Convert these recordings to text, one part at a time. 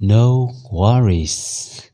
no worries.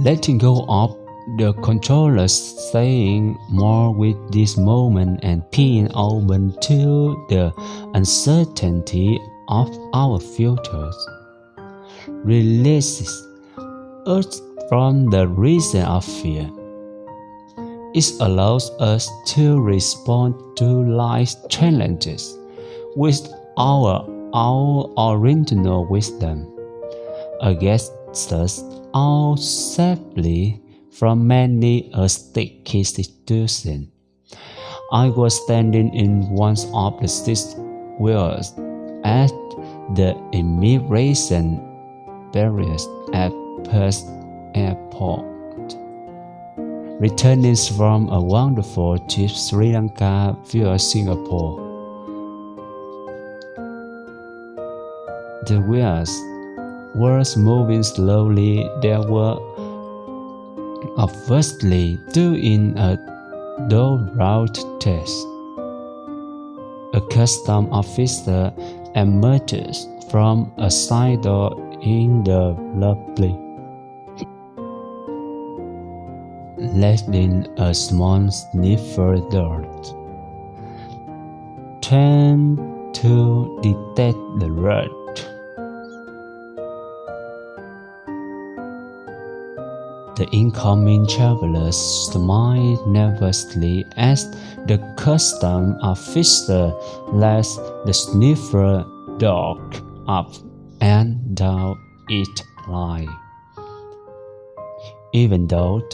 Letting go of the controller staying more with this moment and being open to the uncertainty of our futures releases us from the reason of fear. It allows us to respond to life's challenges with our, our original wisdom against us all safely from many a sticky situation. I was standing in one of the six wheels at the immigration barriers at Perth Airport. Returning from a wonderful trip Sri Lanka via Singapore. The wheels were moving slowly. There were obviously doing a door route test. A custom officer emerges from a side door in the lobby, letting a small sniffer dart. Turn to detect the rat. The incoming travelers smiled nervously as the custom officer led the sniffer dog up and down its line. Even though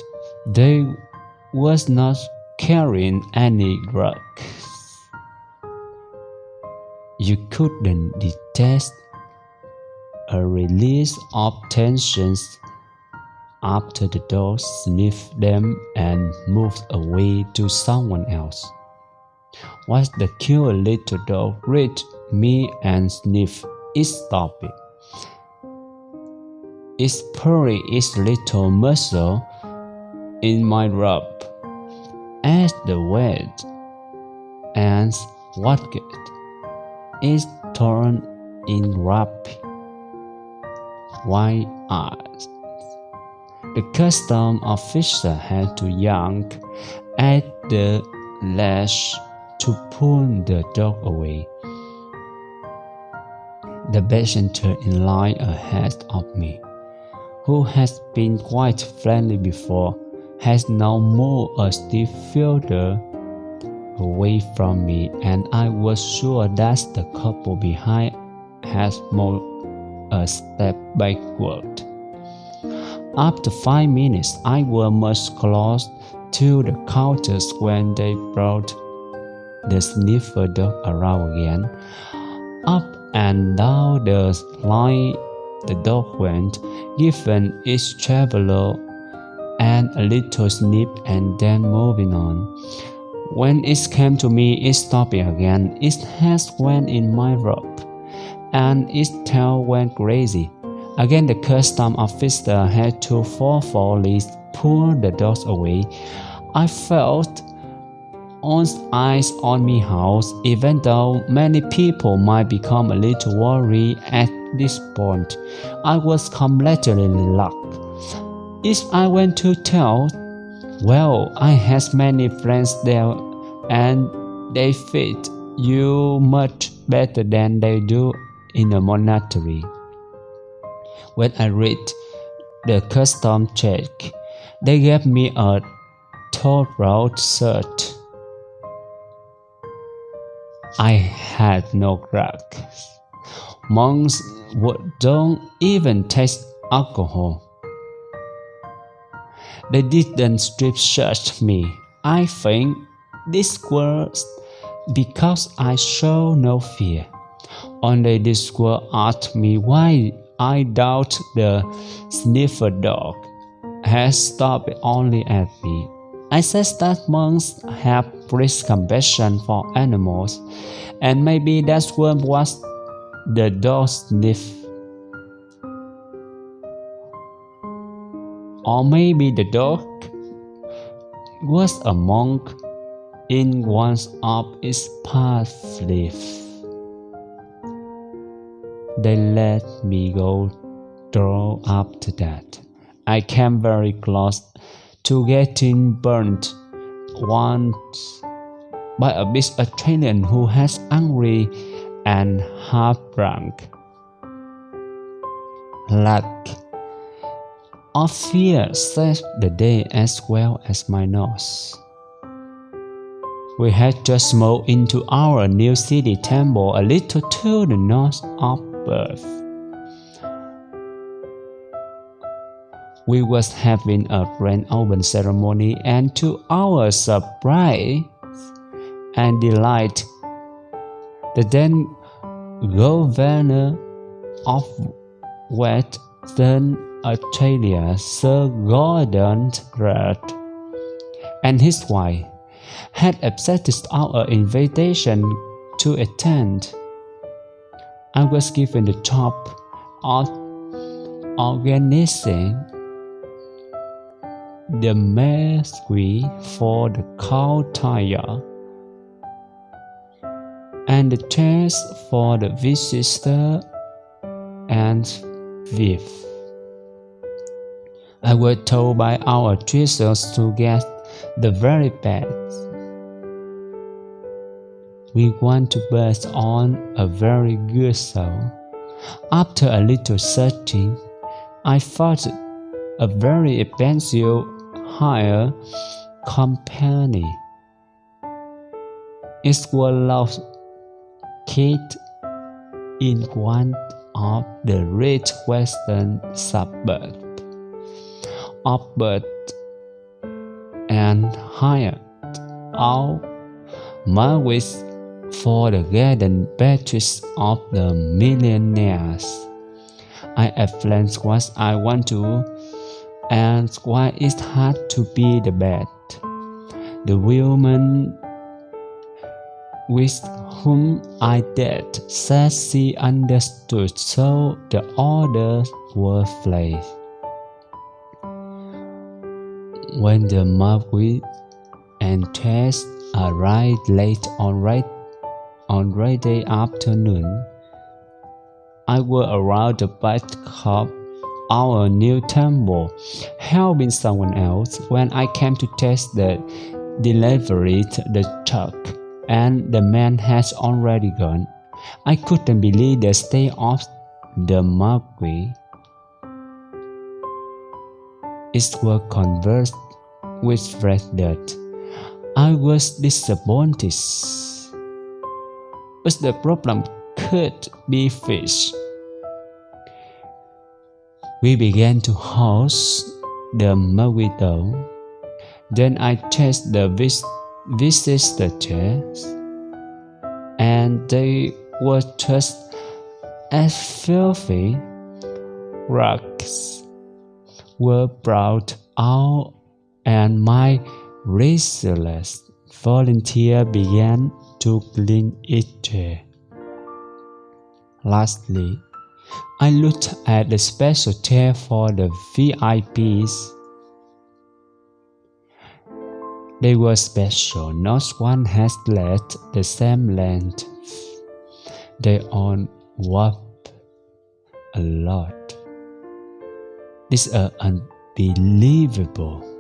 they was not carrying any drugs, you couldn't detect a release of tensions after the dog sniffed them and moved away to someone else. Once the cute little dog reached me and sniffed its topic. It purring its little muscle in my rub as the wet and what good is torn in rapid white eyes. The custom officer had to yank at the lash to pull the dog away. The passenger in line ahead of me, who has been quite friendly before, has now moved a stiff further away from me, and I was sure that the couple behind has moved a step backward. After five minutes, I was much close to the counters when they brought the sniffer dog around again. Up and down the line the dog went, giving each traveler and a little sniff and then moving on. When it came to me, it stopped again. Its head went in my robe, and its tail went crazy. Again, the custom officer had to forcefully pull the dogs away. I felt on eyes on me house, even though many people might become a little worried at this point. I was completely locked. If I went to tell, well, I had many friends there and they fit you much better than they do in a monastery. When I read the custom check, they gave me a throat shirt. I had no crack. Monks don't even taste alcohol. They didn't strip search me. I think this was because I show no fear. Only this were asked me why I doubt the sniffer dog has stopped only at me. I said that monks have great compassion for animals, and maybe that's what was the dog sniff. Or maybe the dog was a monk in one of its past lives. They let me go through after that. I came very close to getting burnt once by a big Australian who was angry and half drunk. Luck of fear saved the day as well as my nose. We had just moved into our new city temple a little to the north of Perth. We was having a grand open ceremony and to our surprise and delight, the then governor of Western Australia, Sir Gordon Grant, and his wife had accepted our invitation to attend. I was given the job of organizing the masquerade for the cow tire and the chairs for the visitor and thief. I was told by our teachers to get the very best. We want to burst on a very good soul. After a little searching, I found a very expensive hire company. It was located in one of the rich western suburbs of and hired out Marquis for the garden pages of the millionaires. I explained what I want to and why it had to be the best. The woman with whom I did said she understood, so the orders were placed. When the Marquis and Tess arrived late on right on Friday afternoon, I was around the of our new temple, helping someone else when I came to test the delivery the truck, and the man has already gone. I couldn't believe the state of the Marquis. It was conversed with Fred dirt. I was disappointed. But the problem could be fixed. We began to host the Mawito. Then I checked the vis- visitors, and they were just as filthy rags were brought out and my restless volunteer began to clean it. Eh. Lastly, I looked at the special chair for the VIPs. They were special, not one has left the same length. They all warped a lot. This is unbelievable.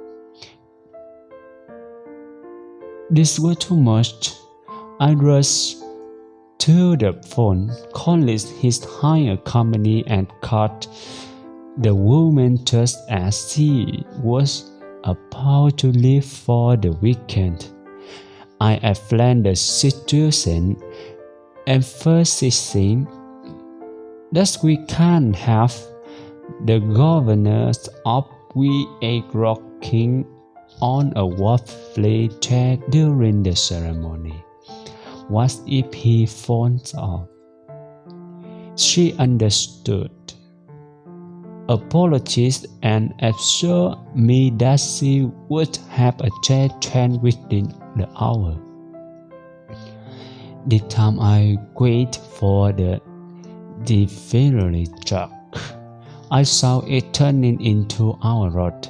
This was too much. I rushed to the phone, called his hire company and caught the woman just as she was about to leave for the weekend. I explained the situation, emphasizing that we can't have the governors of we a rocking on a waffle chair during the ceremony. What if he falls off? She understood, apologized, and assured me that she would have a chair trained within the hour. The time I wait for the delivery truck, I saw it turning into our road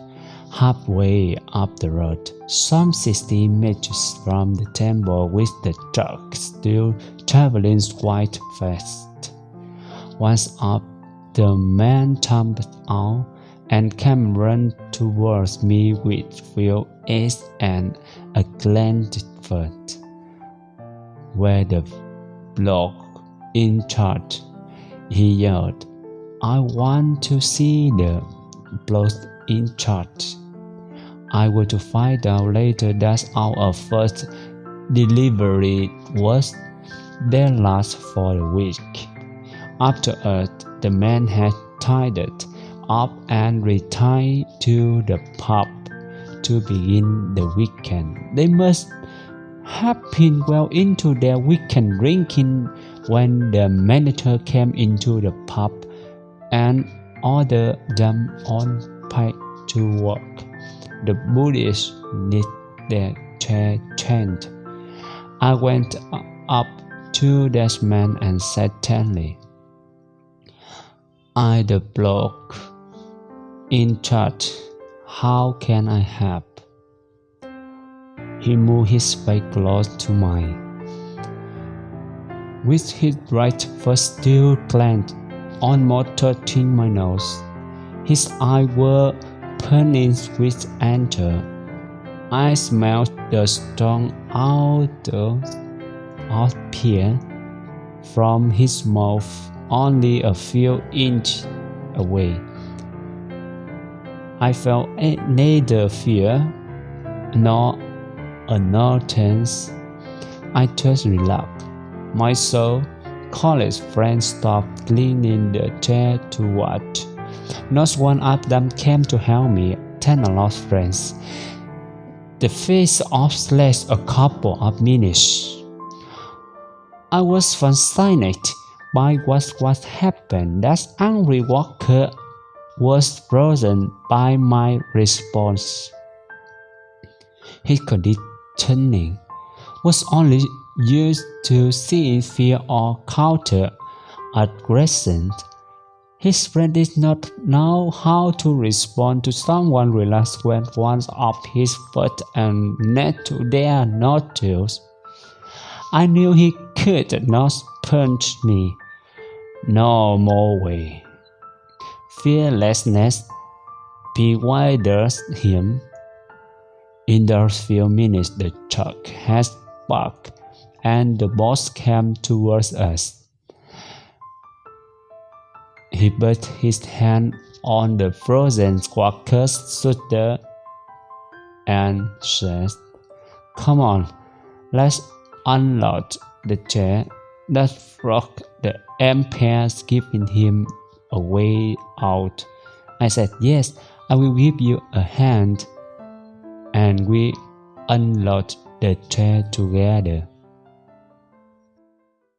halfway up the road, some 60 meters from the temple with the truck still traveling quite fast. Once up, the man jumped out and came running towards me with full eyes and a clenched foot. Where the block in charge, he yelled, I want to see the block in charge. I were to find out later that our first delivery was their last for the week. Afterward, the man had tied it up and retired to the pub to begin the weekend. They must have been well into their weekend drinking when the manager came into the pub and ordered them on pay to work. The bullies need their changed. I went up to this man and said tenderly, I the block in charge, how can I help? He moved his face close to mine. With his right foot still clenched, almost touching my nose, his eyes were burning with anger. I smelled the strong odor of fear from his mouth only a few inches away. I felt neither fear nor annoyance. I just relaxed. My soul college friends stopped cleaning the chair to watch. Not one of them came to help me. Ten lost friends. The face off lasted a couple of minutes. I was fascinated by what was happened. That angry Walker was frozen by my response. His conditioning was only used to see fear or counter aggression. His friend did not know how to respond to someone relaxed when one's up his foot and neck to their nostrils. I knew he could not punch me. No more way. Fearlessness bewilders him. In those few minutes, the truck has parked and the boss came towards us. He put his hand on the frozen squawker's shoulder and said, Come on, let's unload the chair. That rock the empire's giving him a way out. I said, Yes, I will give you a hand. And we unload the chair together.